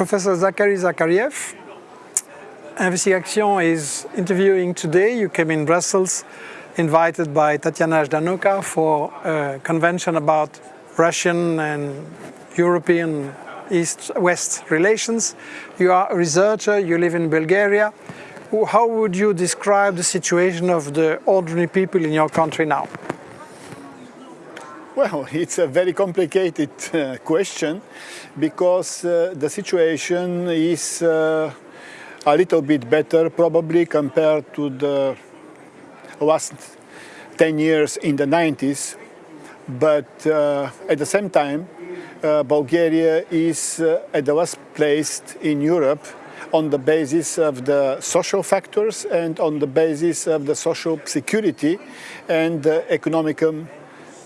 Professor Zachary Zakariev. Investigation is interviewing today. You came in Brussels invited by Tatiana Ždanoka for a convention about Russian and European East-West relations. You are a researcher, you live in Bulgaria. How would you describe the situation of the ordinary people in your country now? Well, it's a very complicated uh, question because uh, the situation is uh, a little bit better probably compared to the last 10 years in the 90s. But uh, at the same time, uh, Bulgaria is uh, at the last placed in Europe on the basis of the social factors and on the basis of the social security and economic um,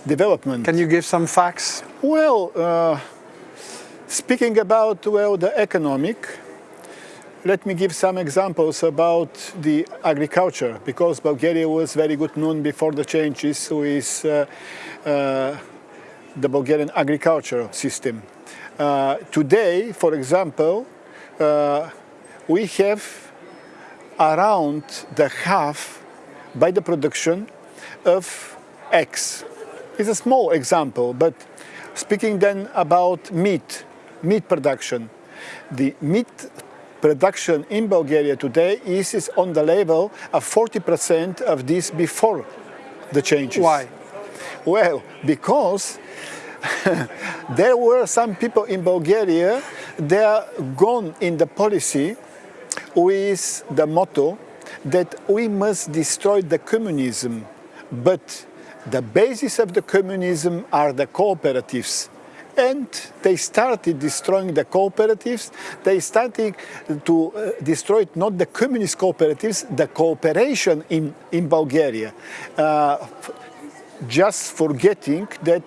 development. Can you give some facts? Well, uh, speaking about well the economic, let me give some examples about the agriculture because Bulgaria was very good known before the changes with uh, uh, the Bulgarian agricultural system. Uh, today, for example, uh, we have around the half by the production of eggs is a small example, but speaking then about meat, meat production. The meat production in Bulgaria today is, is on the level of 40% of this before the changes. Why? Well, because there were some people in Bulgaria, they are gone in the policy with the motto that we must destroy the communism, but the basis of the communism are the cooperatives and they started destroying the cooperatives. They started to uh, destroy not the communist cooperatives, the cooperation in, in Bulgaria. Uh, just forgetting that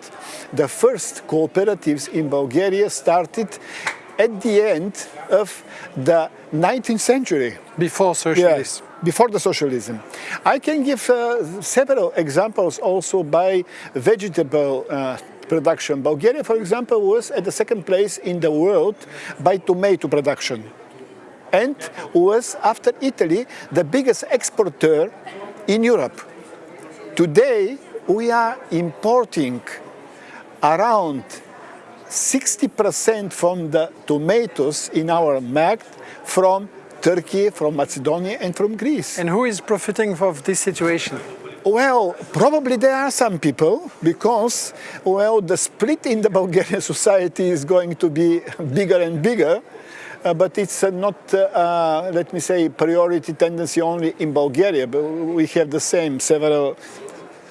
the first cooperatives in Bulgaria started at the end of the 19th century. Before socialism. Yeah, before the socialism. I can give uh, several examples also by vegetable uh, production. Bulgaria, for example, was at the second place in the world by tomato production and was, after Italy, the biggest exporter in Europe. Today, we are importing around 60% from the tomatoes in our market from Turkey, from Macedonia and from Greece. And who is profiting from this situation? Well, probably there are some people because, well, the split in the Bulgarian society is going to be bigger and bigger. Uh, but it's uh, not, uh, uh let me say, priority tendency only in Bulgaria. But we have the same several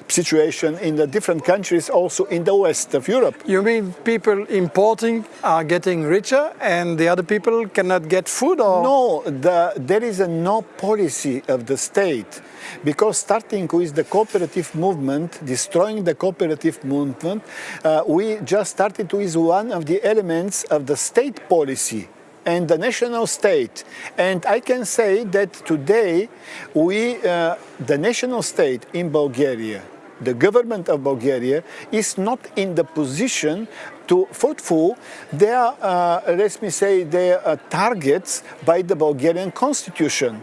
situation in the different countries also in the west of Europe. You mean people importing are getting richer and the other people cannot get food or? No, the, there is a no policy of the state because starting with the cooperative movement, destroying the cooperative movement, uh, we just started with one of the elements of the state policy and the national state. And I can say that today we, uh, the national state in Bulgaria, the government of Bulgaria is not in the position to fulfill their, uh, let me say, their uh, targets by the Bulgarian constitution.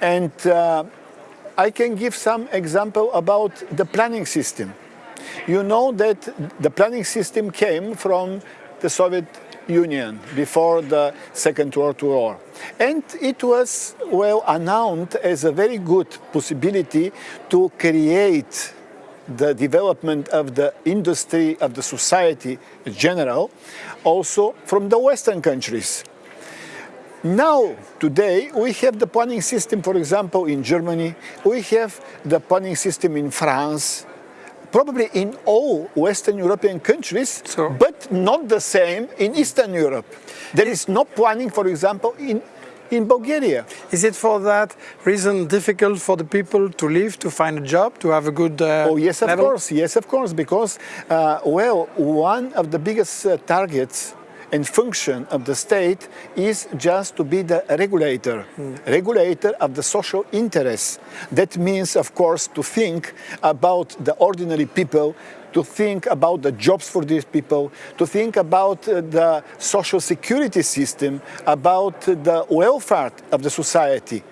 And uh, I can give some example about the planning system. You know that the planning system came from the Soviet Union before the Second World War. And it was well announced as a very good possibility to create the development of the industry, of the society in general, also from the Western countries. Now, today, we have the planning system, for example, in Germany, we have the planning system in France, probably in all Western European countries, so. but not the same in Eastern Europe. There is no planning, for example, in, in Bulgaria. Is it for that reason difficult for the people to live, to find a job, to have a good uh, Oh, yes, of level? course, yes, of course, because, uh, well, one of the biggest uh, targets and function of the state is just to be the regulator, regulator of the social interests. That means, of course, to think about the ordinary people, to think about the jobs for these people, to think about the social security system, about the welfare of the society.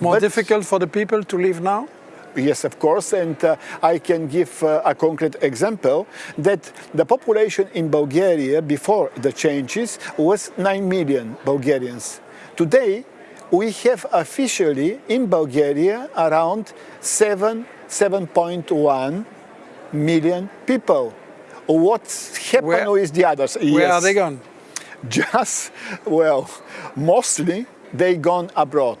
More But- difficult for the people to live now? Yes, of course, and uh, I can give uh, a concrete example that the population in Bulgaria before the changes was 9 million Bulgarians. Today, we have officially in Bulgaria around 7, 7.1 million people. What's happened Where- with the others? Where Yes are they gone? just, well, mostly they gone abroad.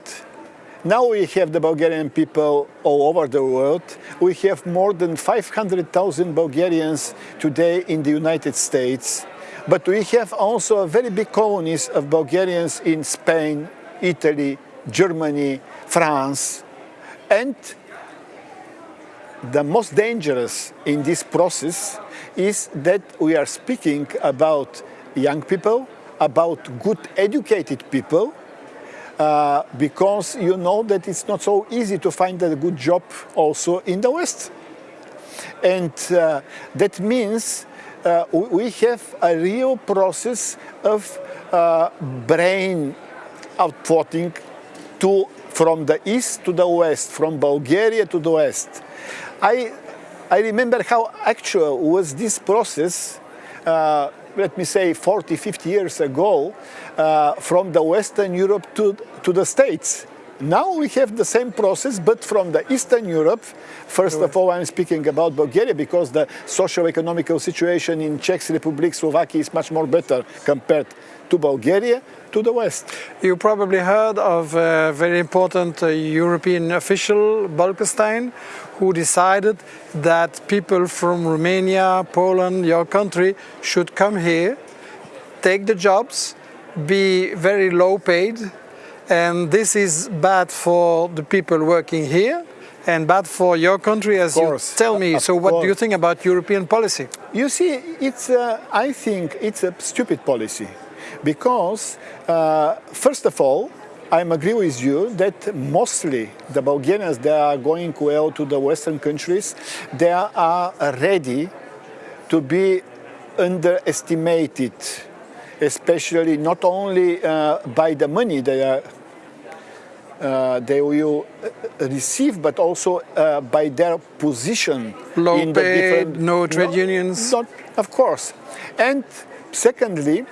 Now we have the Bulgarian people all over the world. We have more than 500,000 Bulgarians today in the United States. But we have also a very big colonies of Bulgarians in Spain, Italy, Germany, France. And the most dangerous in this process is that we are speaking about young people, about good educated people, uh, because you know that it's not so easy to find a good job also in the West. And uh, that means uh, we have a real process of uh, brain outputting to, from the east to the west, from Bulgaria to the west. I, I remember how actual was this process, uh, let me say 40, 50 years ago, uh, from the Western Europe to, to the States. Now we have the same process, but from the Eastern Europe. First of all, I'm speaking about Bulgaria because the socio-economical situation in Czech Republic, Slovakia is much more better compared to Bulgaria, to the West. You probably heard of a very important uh, European official, Bolkestein, who decided that people from Romania, Poland, your country, should come here, take the jobs, be very low paid, and this is bad for the people working here and bad for your country, as you tell me. of So, what do you think about European policy? You see, it's, uh, I think it's a stupid policy because, uh, first of all, I agree with you that mostly the Bulgarians that are going well to the Western countries, they are ready to be underestimated, especially not only uh, by the money they are uh, they will uh, receive, but also uh, by their position Low in the different no trade unions. not, of course. And secondly,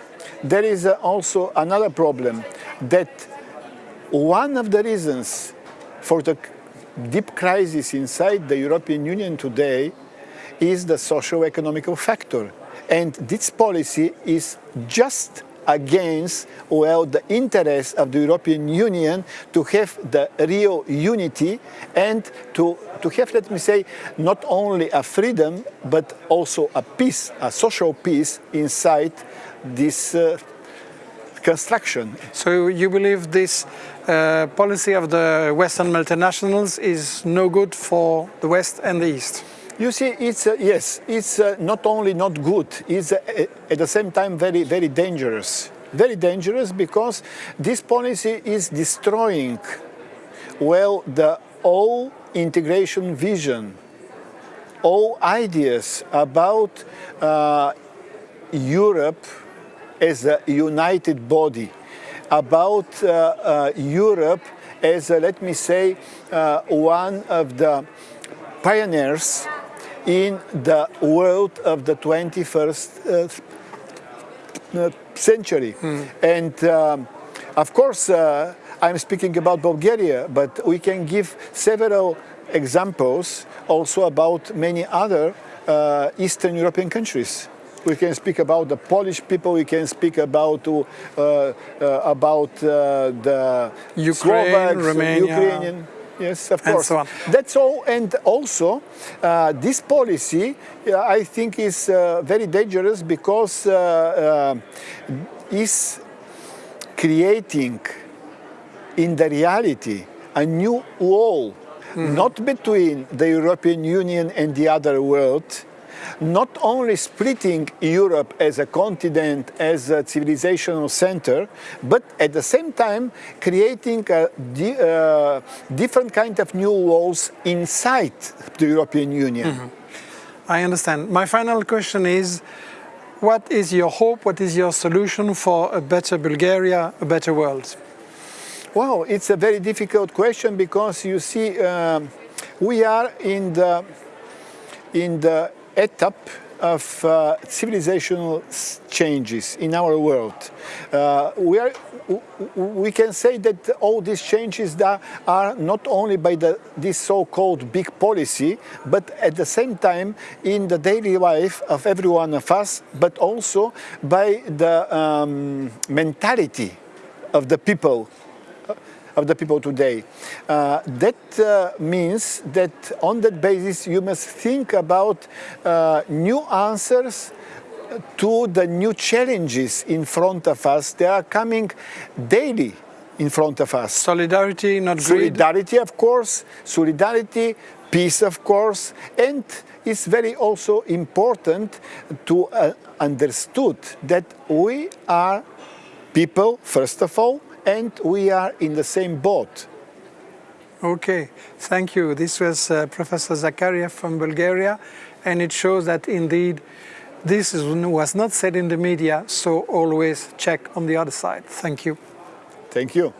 there is uh, also another problem that one of the reasons for the deep crisis inside the European Union today is the socio-economical factor. And this policy is just against well the interests of the European Union to have the real unity and to, to have, let me say, not only a freedom but also a peace, a social peace inside this uh, construction. So, you believe this uh, policy of the Western multinationals is no good for the West and the East? You see, it's uh, yes, it's uh, not only not good, it's uh, at the same time very, very dangerous. Very dangerous because this policy is destroying, well, the all integration vision, all ideas about uh, Europe as a united body, about uh, uh, Europe as, let me say, one of the pioneers in the world of the 21st uh, uh, century. And um, of course, uh, I'm speaking about Bulgaria, but we can give several examples also about many other uh, Eastern European countries. We can speak about the Polish people. We can speak about uh, uh, about uh, the Ukraine, Slovaks, Romania. Ukrainian. Yes, of course. so. That's all. And also, uh, this policy, uh, I think, is uh, very dangerous because uh, uh, is creating, in the reality, a new wall, not between the European Union and the other world, not only splitting Europe as a continent, as a civilizational center, but at the same time creating a di uh, different kind of new walls inside the European Union. Mm -hmm. I understand. My final question is, what is your hope, what is your solution for a better Bulgaria, a better world? Well, it's a very difficult question because you see, uh, we are in the, in the etap of uh, civilizational changes in our world. Uh, we, are, we can say that all these changes are not only by the, this so-called big policy, but at the same time in the daily life of every one of us, but also by the um, mentality of the people of the people today. Uh, that uh, means that on that basis you must think about uh, new answers to the new challenges in front of us. They are coming daily in front of us. Solidarity, not greed. Solidarity, of course. Solidarity, peace, of course. And it's very also important to uh, understood that we are people, first of all, and we are in the same boat. Okay, thank you. This was uh, Professor Zakaria from Bulgaria, and it shows that indeed this was not said in the media, so always check on the other side. Thank you. Thank you.